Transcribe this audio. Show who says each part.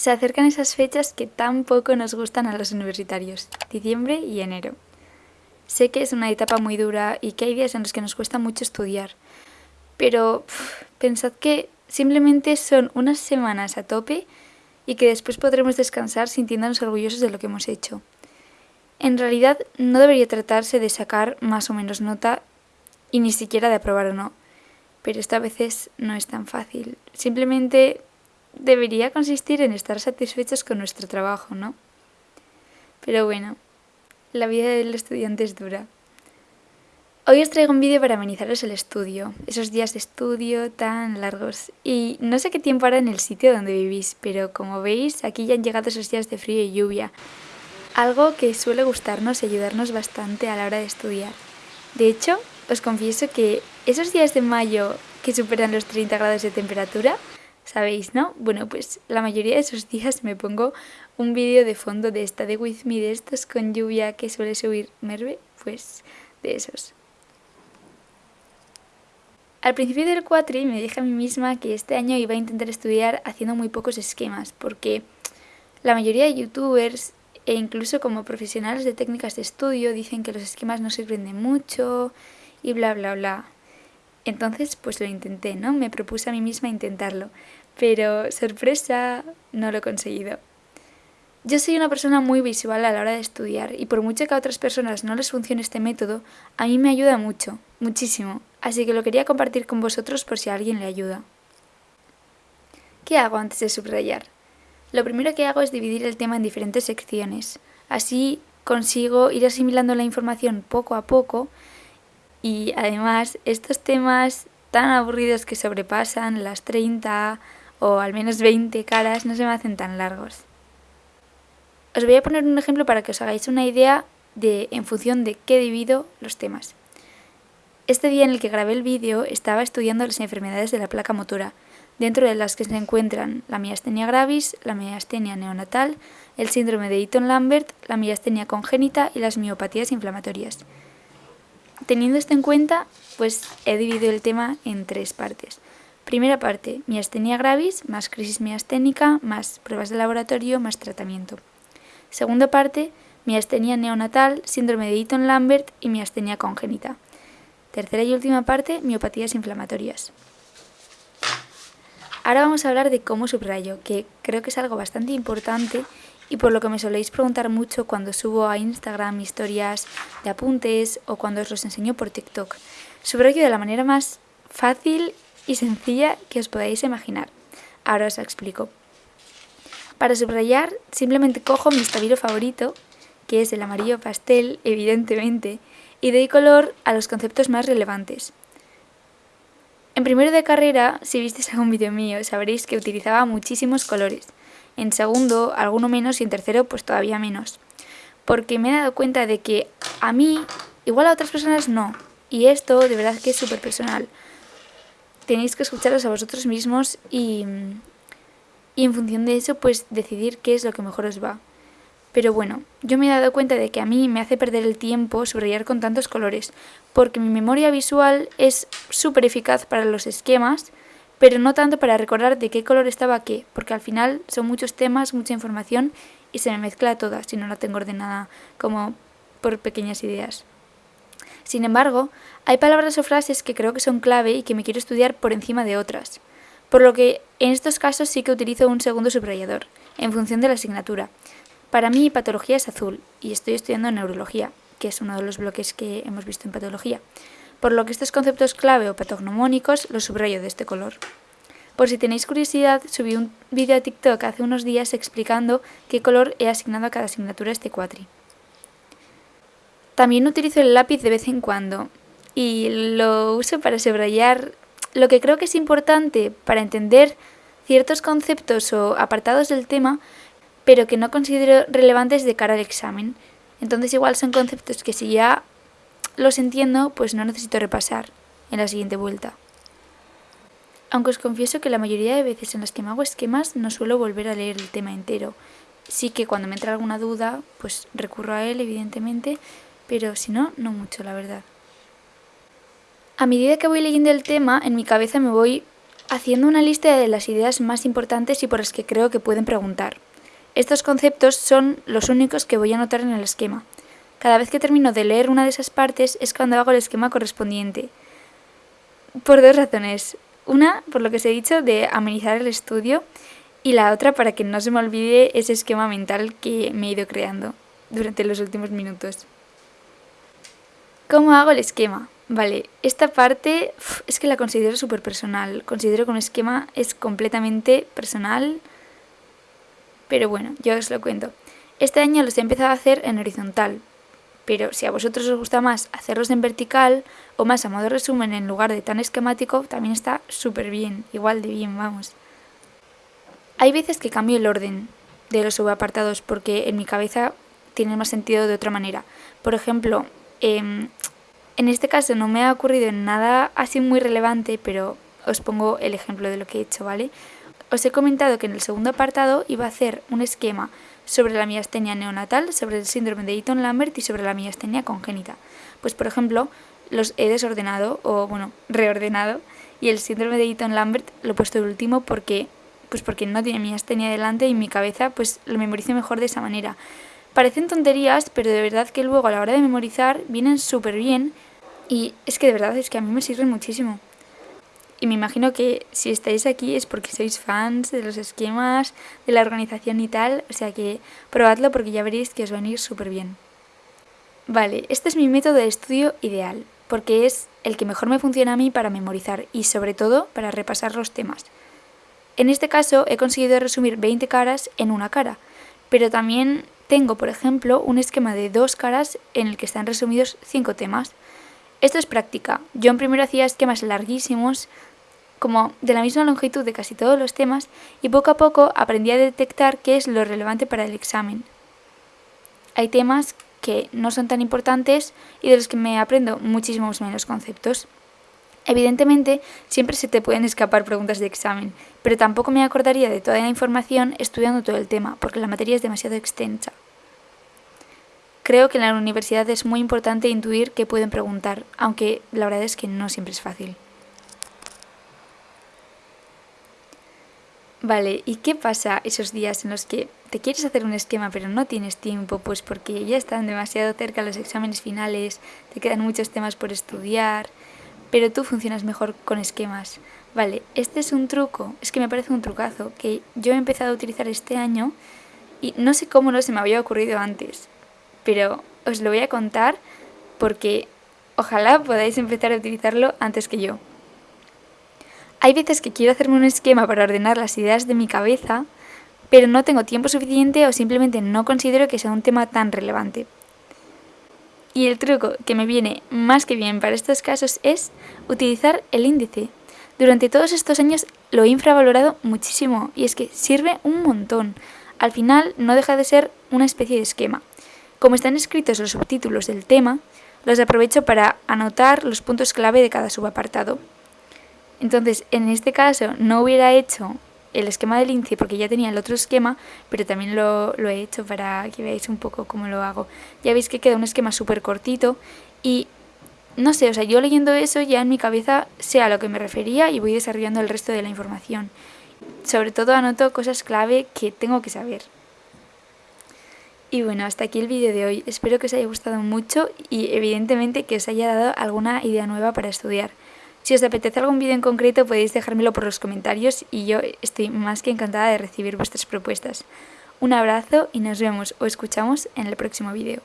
Speaker 1: Se acercan esas fechas que tan poco nos gustan a los universitarios, diciembre y enero. Sé que es una etapa muy dura y que hay días en los que nos cuesta mucho estudiar, pero pensad que simplemente son unas semanas a tope y que después podremos descansar sintiéndonos orgullosos de lo que hemos hecho. En realidad no debería tratarse de sacar más o menos nota y ni siquiera de aprobar o no, pero esta vez no es tan fácil. Simplemente debería consistir en estar satisfechos con nuestro trabajo, ¿no? Pero bueno, la vida del estudiante es dura. Hoy os traigo un vídeo para amenizaros el estudio, esos días de estudio tan largos. Y no sé qué tiempo hará en el sitio donde vivís, pero como veis, aquí ya han llegado esos días de frío y lluvia. Algo que suele gustarnos y ayudarnos bastante a la hora de estudiar. De hecho, os confieso que esos días de mayo que superan los 30 grados de temperatura ¿Sabéis, no? Bueno, pues la mayoría de esos días me pongo un vídeo de fondo de esta de With Me, de estos con lluvia que suele subir Merve, pues de esos. Al principio del cuatri me dije a mí misma que este año iba a intentar estudiar haciendo muy pocos esquemas, porque la mayoría de youtubers e incluso como profesionales de técnicas de estudio dicen que los esquemas no sirven de mucho y bla bla bla. Entonces pues lo intenté, ¿no? Me propuse a mí misma intentarlo. Pero, sorpresa, no lo he conseguido. Yo soy una persona muy visual a la hora de estudiar y por mucho que a otras personas no les funcione este método, a mí me ayuda mucho, muchísimo, así que lo quería compartir con vosotros por si a alguien le ayuda. ¿Qué hago antes de subrayar? Lo primero que hago es dividir el tema en diferentes secciones, así consigo ir asimilando la información poco a poco y además estos temas tan aburridos que sobrepasan las 30 o al menos 20 caras no se me hacen tan largos. Os voy a poner un ejemplo para que os hagáis una idea de en función de qué divido los temas. Este día en el que grabé el vídeo estaba estudiando las enfermedades de la placa motora, dentro de las que se encuentran la miastenia gravis, la miastenia neonatal, el síndrome de Eaton-Lambert, la miastenia congénita y las miopatías inflamatorias. Teniendo esto en cuenta, pues he dividido el tema en tres partes. Primera parte, miastenia gravis, más crisis miasténica, más pruebas de laboratorio, más tratamiento. Segunda parte, miastenia neonatal, síndrome de Eaton-Lambert y miastenia congénita. Tercera y última parte, miopatías inflamatorias. Ahora vamos a hablar de cómo subrayo, que creo que es algo bastante importante y por lo que me soléis preguntar mucho cuando subo a Instagram historias de apuntes o cuando os los enseño por TikTok. Subrayo de la manera más fácil y sencilla que os podáis imaginar. Ahora os explico. Para subrayar simplemente cojo mi estabilo favorito, que es el amarillo pastel, evidentemente, y doy color a los conceptos más relevantes. En primero de carrera, si visteis algún vídeo mío, sabréis que utilizaba muchísimos colores en segundo alguno menos y en tercero pues todavía menos. Porque me he dado cuenta de que a mí, igual a otras personas no. Y esto de verdad que es súper personal. Tenéis que escucharos a vosotros mismos y, y en función de eso pues decidir qué es lo que mejor os va. Pero bueno, yo me he dado cuenta de que a mí me hace perder el tiempo subrayar con tantos colores, porque mi memoria visual es súper eficaz para los esquemas, pero no tanto para recordar de qué color estaba qué, porque al final son muchos temas, mucha información y se me mezcla toda si no la tengo ordenada como por pequeñas ideas. Sin embargo, hay palabras o frases que creo que son clave y que me quiero estudiar por encima de otras, por lo que en estos casos sí que utilizo un segundo subrayador, en función de la asignatura. Para mí patología es azul y estoy estudiando neurología, que es uno de los bloques que hemos visto en patología por lo que estos conceptos clave o patognomónicos los subrayo de este color. Por si tenéis curiosidad, subí un vídeo a TikTok hace unos días explicando qué color he asignado a cada asignatura este cuatri. También utilizo el lápiz de vez en cuando y lo uso para subrayar lo que creo que es importante para entender ciertos conceptos o apartados del tema, pero que no considero relevantes de cara al examen. Entonces igual son conceptos que si ya los entiendo, pues no necesito repasar en la siguiente vuelta. Aunque os confieso que la mayoría de veces en las que me hago esquemas no suelo volver a leer el tema entero. Sí que cuando me entra alguna duda, pues recurro a él, evidentemente, pero si no, no mucho, la verdad. A medida que voy leyendo el tema, en mi cabeza me voy haciendo una lista de las ideas más importantes y por las que creo que pueden preguntar. Estos conceptos son los únicos que voy a anotar en el esquema. Cada vez que termino de leer una de esas partes es cuando hago el esquema correspondiente. Por dos razones. Una, por lo que os he dicho, de amenizar el estudio y la otra para que no se me olvide ese esquema mental que me he ido creando durante los últimos minutos. ¿Cómo hago el esquema? Vale, esta parte es que la considero súper personal. Considero que un esquema es completamente personal, pero bueno, yo os lo cuento. Este año los he empezado a hacer en horizontal, pero si a vosotros os gusta más hacerlos en vertical o más a modo resumen en lugar de tan esquemático, también está súper bien, igual de bien, vamos. Hay veces que cambio el orden de los subapartados porque en mi cabeza tiene más sentido de otra manera. Por ejemplo, em, en este caso no me ha ocurrido nada así muy relevante, pero os pongo el ejemplo de lo que he hecho, ¿vale? Os he comentado que en el segundo apartado iba a hacer un esquema sobre la miastenia neonatal, sobre el síndrome de Eaton-Lambert y sobre la miastenia congénita. Pues por ejemplo, los he desordenado o bueno, reordenado y el síndrome de Eaton-Lambert lo he puesto de último porque pues porque no tiene miastenia delante y mi cabeza pues lo memorizo mejor de esa manera. Parecen tonterías, pero de verdad que luego a la hora de memorizar vienen súper bien y es que de verdad es que a mí me sirven muchísimo. Y me imagino que si estáis aquí es porque sois fans de los esquemas, de la organización y tal, o sea que probadlo porque ya veréis que os va a ir súper bien. Vale, este es mi método de estudio ideal, porque es el que mejor me funciona a mí para memorizar y sobre todo para repasar los temas. En este caso he conseguido resumir 20 caras en una cara, pero también tengo, por ejemplo, un esquema de dos caras en el que están resumidos 5 temas. Esto es práctica. Yo en primero hacía esquemas larguísimos, como de la misma longitud de casi todos los temas, y poco a poco aprendí a detectar qué es lo relevante para el examen. Hay temas que no son tan importantes y de los que me aprendo muchísimos menos conceptos. Evidentemente, siempre se te pueden escapar preguntas de examen, pero tampoco me acordaría de toda la información estudiando todo el tema, porque la materia es demasiado extensa. Creo que en la universidad es muy importante intuir qué pueden preguntar, aunque la verdad es que no siempre es fácil. Vale, ¿y qué pasa esos días en los que te quieres hacer un esquema pero no tienes tiempo? Pues porque ya están demasiado cerca los exámenes finales, te quedan muchos temas por estudiar, pero tú funcionas mejor con esquemas. Vale, este es un truco, es que me parece un trucazo que yo he empezado a utilizar este año y no sé cómo no se me había ocurrido antes pero os lo voy a contar porque ojalá podáis empezar a utilizarlo antes que yo. Hay veces que quiero hacerme un esquema para ordenar las ideas de mi cabeza, pero no tengo tiempo suficiente o simplemente no considero que sea un tema tan relevante. Y el truco que me viene más que bien para estos casos es utilizar el índice. Durante todos estos años lo he infravalorado muchísimo y es que sirve un montón. Al final no deja de ser una especie de esquema. Como están escritos los subtítulos del tema, los aprovecho para anotar los puntos clave de cada subapartado. Entonces, en este caso no hubiera hecho el esquema del índice porque ya tenía el otro esquema, pero también lo, lo, he hecho para que veáis un poco cómo lo hago. Ya veis que queda un esquema súper cortito y no sé, o sea, yo leyendo eso ya en mi cabeza sé a lo que me refería y voy desarrollando el resto de la información. Sobre todo anoto cosas clave que tengo que saber. Y bueno, hasta aquí el vídeo de hoy. Espero que os haya gustado mucho y evidentemente que os haya dado alguna idea nueva para estudiar. Si os apetece algún vídeo en concreto podéis dejármelo por los comentarios y yo estoy más que encantada de recibir vuestras propuestas. Un abrazo y nos vemos o escuchamos en el próximo vídeo.